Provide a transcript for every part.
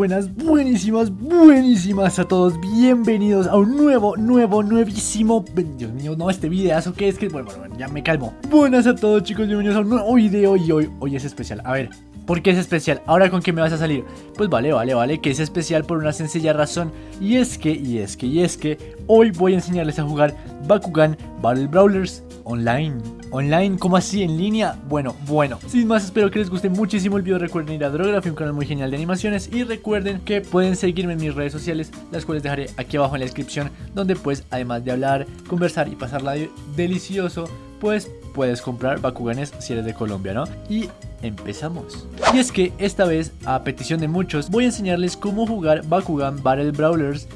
buenas, buenísimas, buenísimas a todos. Bienvenidos a un nuevo, nuevo, nuevísimo. Dios mío, no, este videazo que es que. Bueno, bueno, ya me calmo. Buenas a todos, chicos. Bienvenidos a un nuevo video. Y hoy, hoy es especial. A ver, ¿Por qué es especial? ¿Ahora con qué me vas a salir? Pues vale, vale, vale, que es especial por una sencilla razón Y es que, y es que, y es que Hoy voy a enseñarles a jugar Bakugan Battle Brawlers online Online, ¿cómo así? ¿En línea? Bueno, bueno Sin más, espero que les guste muchísimo el video Recuerden ir a Drography, un canal muy genial de animaciones Y recuerden que pueden seguirme en mis redes sociales Las cuales dejaré aquí abajo en la descripción Donde pues, además de hablar, conversar y pasarla delicioso Pues puedes comprar Bakuganes si eres de Colombia, ¿no? Y empezamos. Y es que esta vez, a petición de muchos, voy a enseñarles cómo jugar Bakugan Battle Brawlers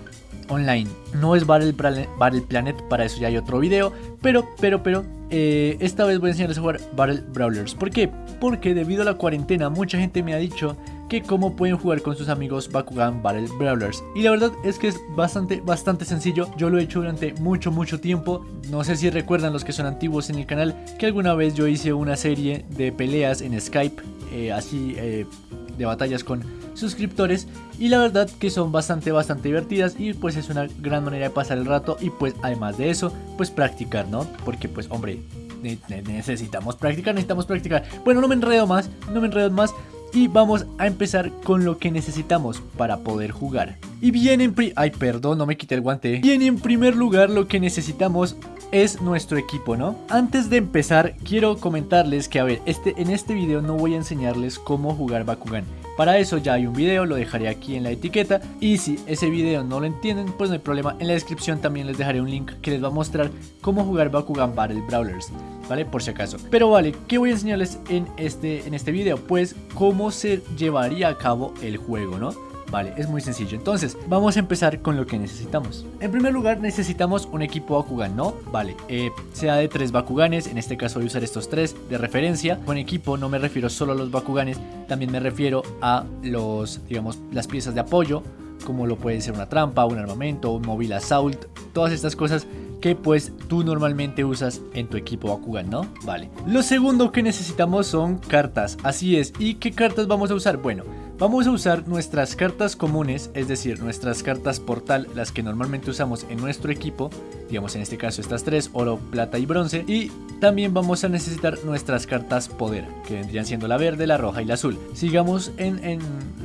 online. No es Battle, Planet, para eso ya hay otro video, pero, pero, pero, eh, esta vez voy a enseñarles a jugar Battle Brawlers. ¿Por qué? Porque debido a la cuarentena mucha gente me ha dicho que cómo pueden jugar con sus amigos Bakugan Battle Brawlers. Y la verdad es que es bastante, bastante sencillo. Yo lo he hecho durante mucho, mucho tiempo. No sé si recuerdan los que son antiguos en el canal que alguna vez yo hice una serie de peleas en Skype, eh, así eh, de batallas con suscriptores y la verdad que son bastante bastante divertidas y pues es una gran manera de pasar el rato y pues además de eso pues practicar no porque pues hombre necesitamos practicar necesitamos practicar bueno no me enredo más no me enredo más y vamos a empezar con lo que necesitamos para poder jugar. Y bien en Ay, perdón, no me quité el guante. Bien en primer lugar lo que necesitamos es nuestro equipo, ¿no? Antes de empezar, quiero comentarles que, a ver, este, en este video no voy a enseñarles cómo jugar Bakugan. Para eso ya hay un video, lo dejaré aquí en la etiqueta y si ese video no lo entienden, pues no hay problema, en la descripción también les dejaré un link que les va a mostrar cómo jugar Bakugan Battle Brawlers, ¿vale? Por si acaso. Pero vale, ¿qué voy a enseñarles en este, en este video? Pues cómo se llevaría a cabo el juego, ¿no? Vale, es muy sencillo. Entonces, vamos a empezar con lo que necesitamos. En primer lugar, necesitamos un equipo Bakugan, ¿no? Vale, eh, sea de tres Bakuganes, en este caso voy a usar estos tres de referencia. Con equipo no me refiero solo a los Bakuganes, también me refiero a los, digamos, las piezas de apoyo, como lo puede ser una trampa, un armamento, un móvil assault, todas estas cosas que pues tú normalmente usas en tu equipo Bakugan, ¿no? Vale. Lo segundo que necesitamos son cartas, así es. ¿Y qué cartas vamos a usar? Bueno, Vamos a usar nuestras cartas comunes, es decir, nuestras cartas portal, las que normalmente usamos en nuestro equipo, digamos en este caso estas tres, oro, plata y bronce, y también vamos a necesitar nuestras cartas poder, que vendrían siendo la verde, la roja y la azul. Sigamos en,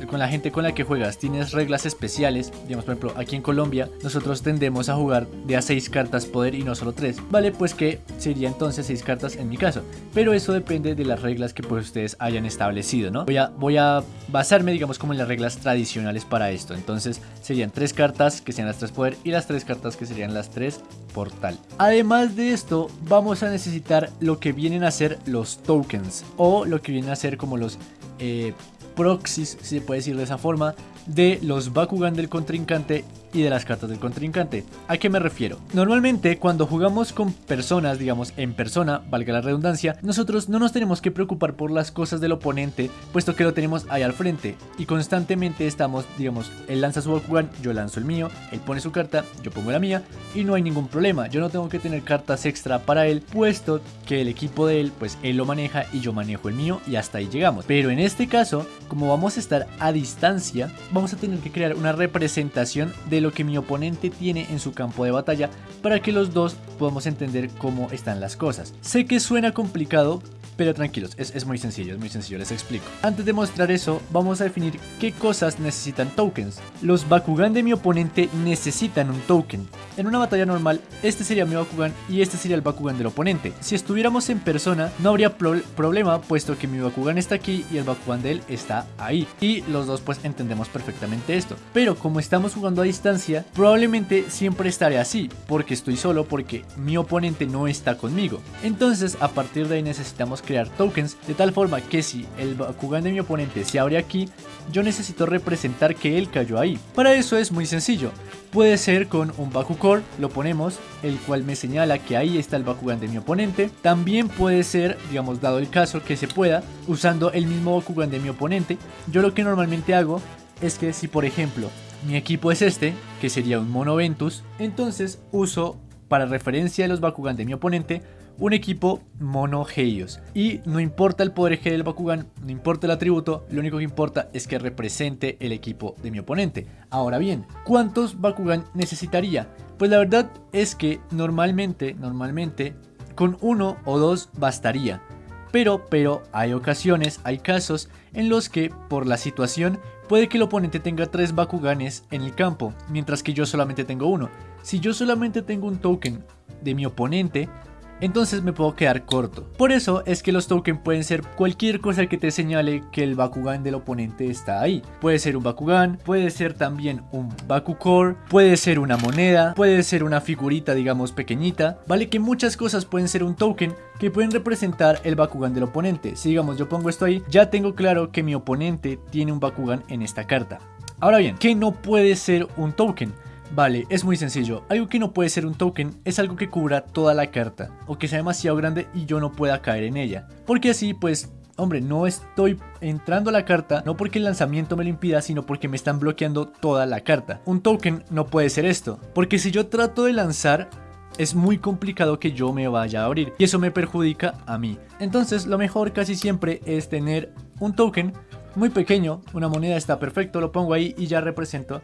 con la gente con la que juegas, tienes reglas especiales, digamos por ejemplo aquí en Colombia, nosotros tendemos a jugar de a 6 cartas poder y no solo 3, vale, pues que sería entonces 6 cartas en mi caso, pero eso depende de las reglas que pues ustedes hayan establecido, ¿no? Voy a, voy a basar digamos como en las reglas tradicionales para esto. Entonces serían tres cartas que sean las tres poder y las tres cartas que serían las tres portal. Además de esto vamos a necesitar lo que vienen a ser los tokens o lo que vienen a ser como los eh, proxies, si se puede decir de esa forma, de los Bakugan del contrincante y de las cartas del contrincante. ¿A qué me refiero? Normalmente cuando jugamos con personas, digamos en persona, valga la redundancia, nosotros no nos tenemos que preocupar por las cosas del oponente, puesto que lo tenemos ahí al frente y constantemente estamos, digamos, él lanza su Bakugan, yo lanzo el mío, él pone su carta, yo pongo la mía y no hay ningún problema, yo no tengo que tener cartas extra para él, puesto que el equipo de él, pues él lo maneja y yo manejo el mío y hasta ahí llegamos. Pero en este caso, como vamos a estar a distancia, vamos a tener que crear una representación de lo que mi oponente tiene en su campo de batalla para que los dos podamos entender cómo están las cosas. Sé que suena complicado, pero tranquilos, es, muy sencillo, es muy sencillo, les explico. Antes de mostrar eso, vamos a definir qué cosas necesitan tokens. Los Bakugan de mi oponente necesitan un token. En una batalla normal, este sería mi Bakugan y este sería el Bakugan del oponente. Si estuviéramos en persona, no habría problema, puesto que mi Bakugan está aquí y el Bakugan de él está ahí. Y los dos pues entendemos perfectamente esto. Pero como estamos jugando a distancia, probablemente siempre estaré así, porque estoy solo, porque mi oponente no está conmigo. Entonces, a partir de ahí necesitamos crear tokens de tal forma que si el Bakugan de mi oponente se abre aquí, yo necesito representar que él cayó ahí. Para eso es muy sencillo. Puede ser con un Bakucore, lo ponemos, el cual me señala que ahí está el Bakugan de mi oponente. También puede ser, digamos, dado el caso que se pueda, usando el mismo Bakugan de mi oponente. Yo lo que normalmente hago es que si por ejemplo mi equipo es este, que sería un Mono Ventus, entonces uso para referencia de los Bakugan de mi oponente un equipo mono Heios. Y no importa el poder G del Bakugan, no importa el atributo, lo único que importa es que represente el equipo de mi oponente. Ahora bien, ¿cuántos Bakugan necesitaría? Pues la verdad es que normalmente, normalmente, con uno o dos bastaría. Pero, pero, hay ocasiones, hay casos en los que, por la situación, puede que el oponente tenga tres Bakuganes en el campo, mientras que yo solamente tengo uno. Si yo solamente tengo un token de mi oponente, entonces me puedo quedar corto. Por eso es que los tokens pueden ser cualquier cosa que te señale que el Bakugan del oponente está ahí. Puede ser un Bakugan, puede ser también un Bakucore, puede ser una moneda, puede ser una figurita digamos pequeñita. Vale que muchas cosas pueden ser un token que pueden representar el Bakugan del oponente. Si digamos yo pongo esto ahí, ya tengo claro que mi oponente tiene un Bakugan en esta carta. Ahora bien, ¿qué no puede ser un token? Vale, es muy sencillo. Algo que no puede ser un token es algo que cubra toda la carta, o que sea demasiado grande y yo no pueda caer en ella. Porque así, pues, hombre, no estoy entrando a la carta, no porque el lanzamiento me lo impida, sino porque me están bloqueando toda la carta. Un token no puede ser esto, porque si yo trato de lanzar, es muy complicado que yo me vaya a abrir y eso me perjudica a mí. Entonces lo mejor casi siempre es tener un token muy pequeño, una moneda está perfecto, lo pongo ahí y ya represento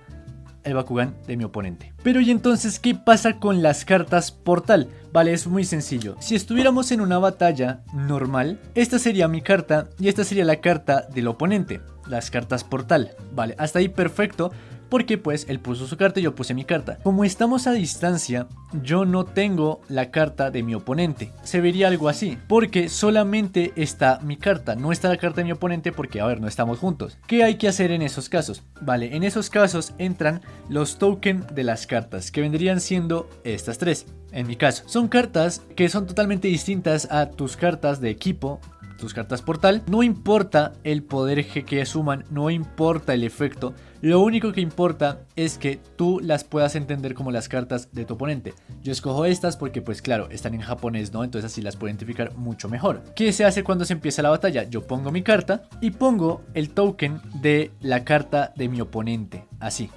el Bakugan de mi oponente. Pero y entonces, ¿qué pasa con las cartas portal? Vale, es muy sencillo. Si estuviéramos en una batalla normal, esta sería mi carta y esta sería la carta del oponente. Las cartas portal. Vale, hasta ahí perfecto porque pues él puso su carta y yo puse mi carta. Como estamos a distancia, yo no tengo la carta de mi oponente. Se vería algo así, porque solamente está mi carta, no está la carta de mi oponente porque, a ver, no estamos juntos. ¿Qué hay que hacer en esos casos? Vale, en esos casos entran los tokens de las cartas, que vendrían siendo estas tres. En mi caso, son cartas que son totalmente distintas a tus cartas de equipo tus cartas portal. No importa el poder que suman, no importa el efecto. Lo único que importa es que tú las puedas entender como las cartas de tu oponente. Yo escojo estas porque pues claro, están en japonés, ¿no? Entonces así las puedo identificar mucho mejor. ¿Qué se hace cuando se empieza la batalla? Yo pongo mi carta y pongo el token de la carta de mi oponente. Así.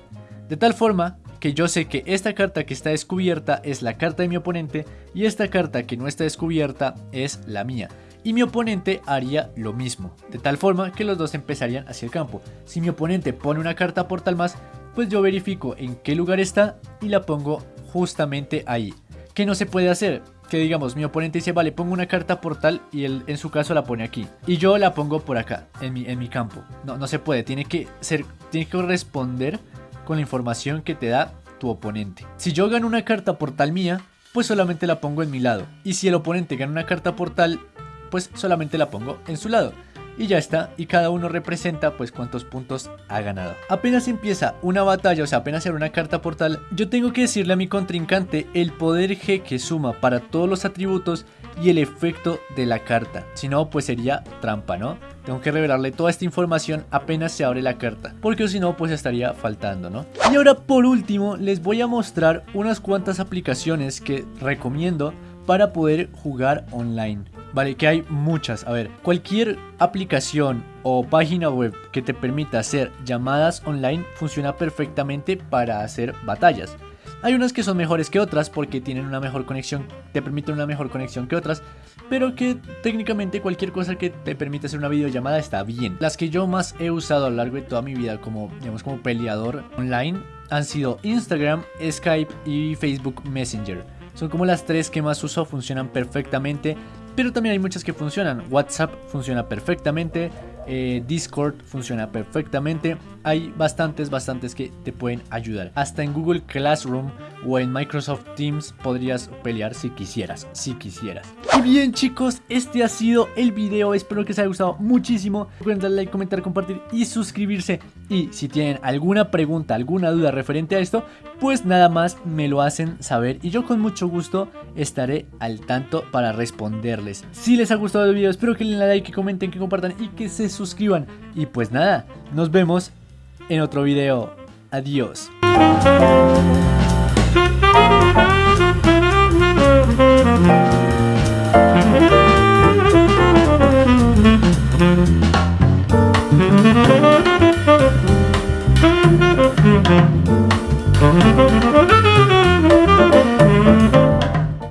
De tal forma que yo sé que esta carta que está descubierta es la carta de mi oponente y esta carta que no está descubierta es la mía y mi oponente haría lo mismo, de tal forma que los dos empezarían hacia el campo. Si mi oponente pone una carta portal más, pues yo verifico en qué lugar está y la pongo justamente ahí. ¿Qué no se puede hacer? Que digamos, mi oponente dice, vale, pongo una carta portal y él en su caso la pone aquí. Y yo la pongo por acá, en mi, en mi campo. No, no se puede, tiene que, ser, tiene que responder con la información que te da tu oponente. Si yo gano una carta portal mía, pues solamente la pongo en mi lado. Y si el oponente gana una carta portal pues solamente la pongo en su lado. Y ya está, y cada uno representa pues cuántos puntos ha ganado. Apenas empieza una batalla, o sea, apenas era una carta portal, yo tengo que decirle a mi contrincante el poder G que suma para todos los atributos y el efecto de la carta. Si no, pues sería trampa, ¿no? Tengo que revelarle toda esta información apenas se abre la carta, porque si no, pues estaría faltando, ¿no? Y ahora por último, les voy a mostrar unas cuantas aplicaciones que recomiendo para poder jugar online. Vale, que hay muchas. A ver, cualquier aplicación o página web que te permita hacer llamadas online funciona perfectamente para hacer batallas. Hay unas que son mejores que otras porque tienen una mejor conexión, te permiten una mejor conexión que otras, pero que técnicamente cualquier cosa que te permita hacer una videollamada está bien. Las que yo más he usado a lo largo de toda mi vida como, digamos, como peleador online han sido Instagram, Skype y Facebook Messenger. Son como las tres que más uso, funcionan perfectamente pero también hay muchas que funcionan. WhatsApp funciona perfectamente, eh, Discord funciona perfectamente. Hay bastantes, bastantes que te pueden ayudar. Hasta en Google Classroom o en Microsoft Teams podrías pelear si quisieras, si quisieras. Y bien chicos, este ha sido el video. Espero que os haya gustado muchísimo. Recuerden darle like, comentar, compartir y suscribirse. Y si tienen alguna pregunta, alguna duda referente a esto, pues nada más me lo hacen saber. Y yo con mucho gusto estaré al tanto para responderles. Si les ha gustado el video, espero que le den like, que comenten, que compartan y que se suscriban. Y pues nada, nos vemos en otro video. Adiós.